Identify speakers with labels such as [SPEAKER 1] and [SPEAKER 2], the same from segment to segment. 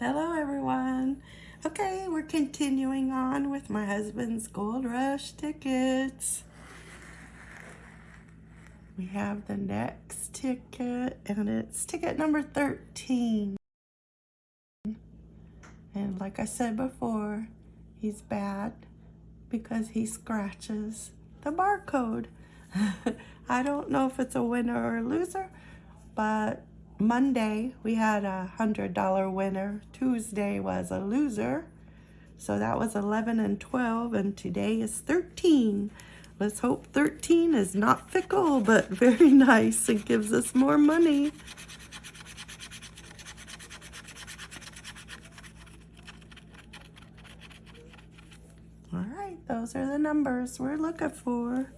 [SPEAKER 1] Hello everyone. Okay, we're continuing on with my husband's Gold Rush tickets. We have the next ticket and it's ticket number 13. And like I said before, he's bad because he scratches the barcode. I don't know if it's a winner or a loser, but Monday, we had a $100 winner. Tuesday was a loser. So that was 11 and 12, and today is 13. Let's hope 13 is not fickle, but very nice. It gives us more money. All right, those are the numbers we're looking for.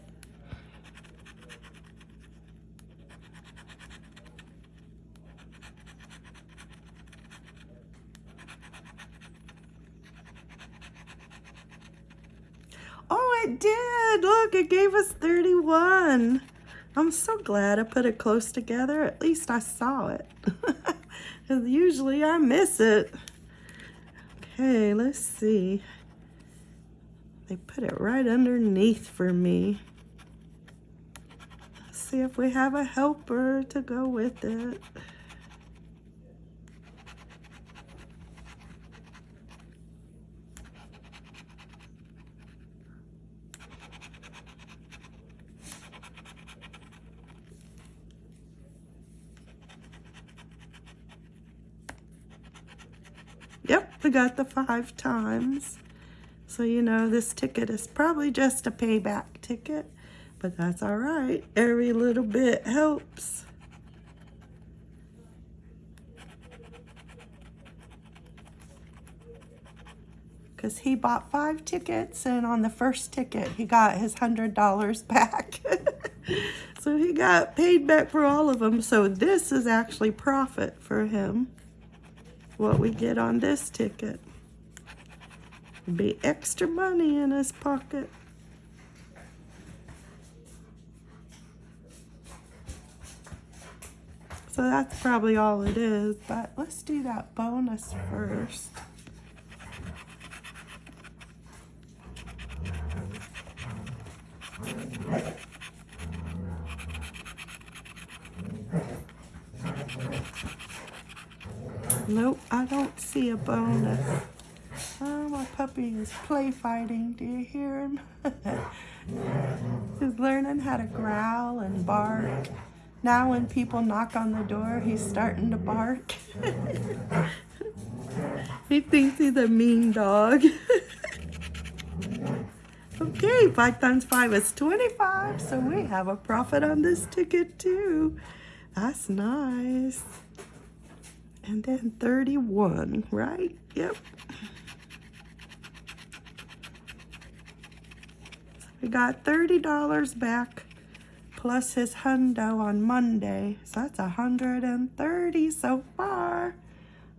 [SPEAKER 1] Oh, it did. Look, it gave us 31. I'm so glad I put it close together. At least I saw it. Usually I miss it. Okay, let's see. They put it right underneath for me. Let's see if we have a helper to go with it. Yep, we got the five times. So, you know, this ticket is probably just a payback ticket, but that's all right. Every little bit helps. Because he bought five tickets, and on the first ticket, he got his $100 back. so he got paid back for all of them. So this is actually profit for him what we get on this ticket. Be extra money in his pocket. So that's probably all it is, but let's do that bonus first. Nope, I don't see a bonus. Oh, my puppy is play fighting. Do you hear him? he's learning how to growl and bark. Now when people knock on the door, he's starting to bark. he thinks he's a mean dog. okay, 5 times 5 is 25, so we have a profit on this ticket too. That's nice. And then 31, right? Yep. We got $30 back plus his hundo on Monday. So that's 130 so far.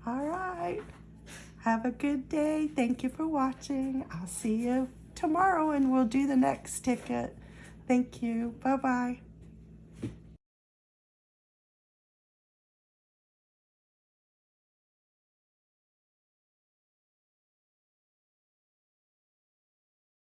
[SPEAKER 1] All right. Have a good day. Thank you for watching. I'll see you tomorrow and we'll do the next ticket. Thank you. Bye-bye.